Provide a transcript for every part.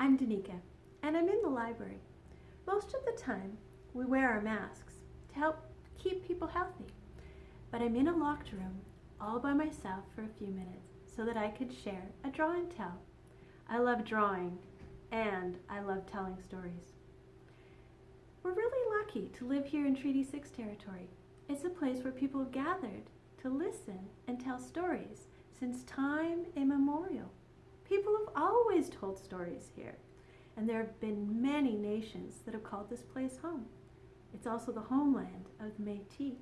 Danica, and I'm in the library. Most of the time, we wear our masks to help keep people healthy. But I'm in a locked room all by myself for a few minutes so that I could share a draw and tell. I love drawing and I love telling stories. We're really lucky to live here in Treaty 6 territory. It's a place where people gathered to listen and tell stories since time immemorial. People have always told stories here, and there have been many nations that have called this place home. It's also the homeland of the Métis.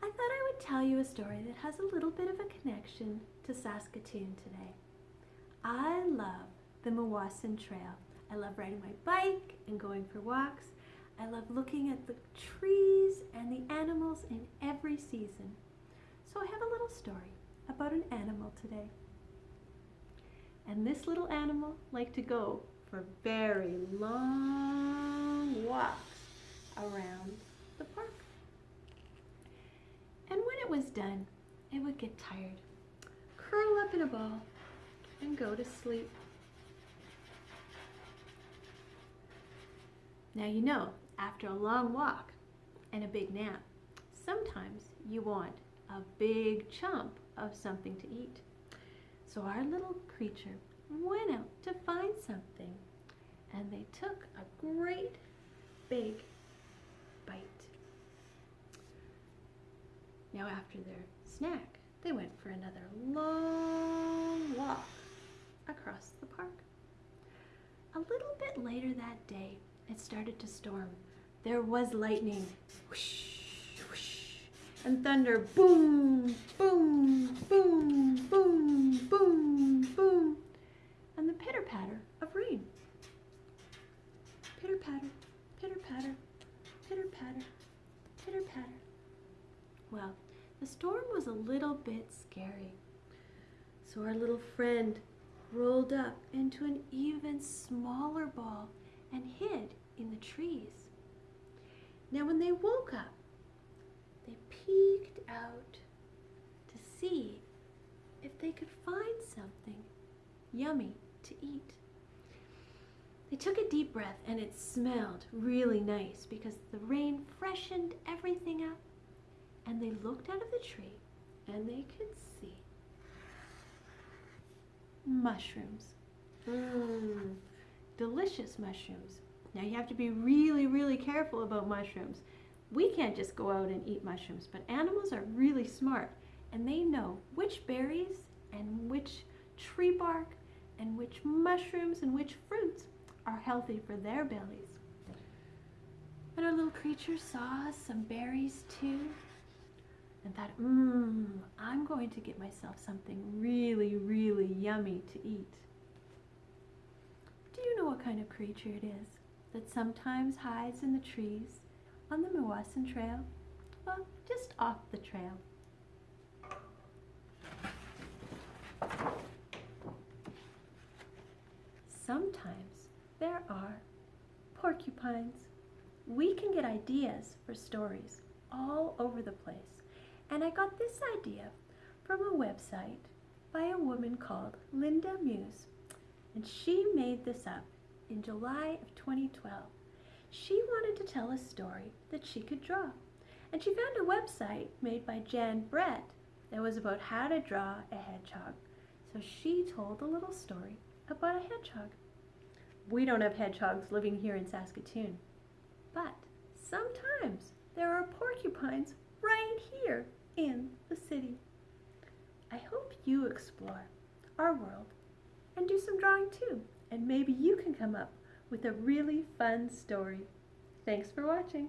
I thought I would tell you a story that has a little bit of a connection to Saskatoon today. I love the Meewasin Trail. I love riding my bike and going for walks. I love looking at the trees and the animals in every season. So I have a little story about an animal today. And this little animal liked to go for very long walks around the park. And when it was done, it would get tired, curl up in a ball, and go to sleep. Now you know, after a long walk and a big nap, sometimes you want a big chunk of something to eat. So our little creature went out to find something and they took a great big bite. Now after their snack, they went for another long walk across the park. A little bit later that day, it started to storm. There was lightning, whoosh, and thunder, boom, boom, boom, boom, boom, boom, and the pitter-patter of rain. Pitter-patter, pitter-patter, pitter-patter, pitter-patter. Well, the storm was a little bit scary. So our little friend rolled up into an even smaller ball and hid in the trees. Now when they woke up, out to see if they could find something yummy to eat. They took a deep breath and it smelled really nice because the rain freshened everything up. And they looked out of the tree and they could see mushrooms. Mmm, delicious mushrooms. Now you have to be really, really careful about mushrooms. We can't just go out and eat mushrooms, but animals are really smart and they know which berries and which tree bark and which mushrooms and which fruits are healthy for their bellies. And our little creature saw some berries too and thought, mmm, I'm going to get myself something really, really yummy to eat. Do you know what kind of creature it is that sometimes hides in the trees on the Meewasin Trail? Well, just off the trail. Sometimes there are porcupines. We can get ideas for stories all over the place. And I got this idea from a website by a woman called Linda Muse. And she made this up in July of 2012. She wanted to tell a story that she could draw. And she found a website made by Jan Brett that was about how to draw a hedgehog. So she told a little story about a hedgehog. We don't have hedgehogs living here in Saskatoon, but sometimes there are porcupines right here in the city. I hope you explore our world and do some drawing too, and maybe you can come up with a really fun story. Thanks for watching.